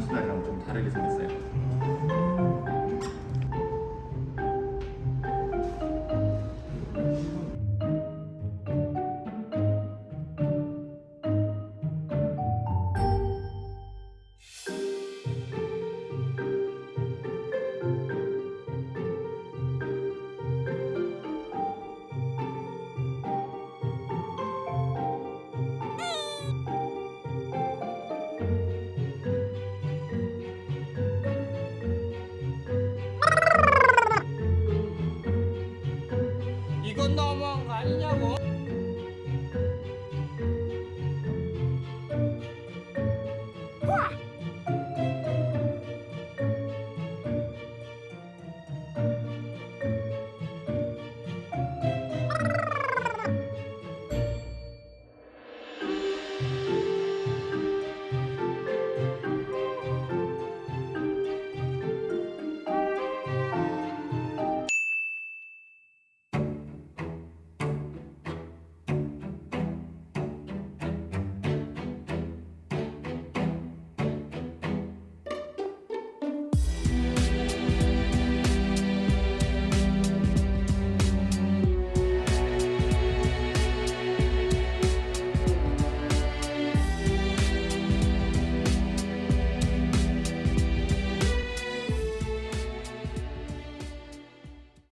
수달이랑 좀 다르게 생겼어요. 음. 我那么爱你呀，我。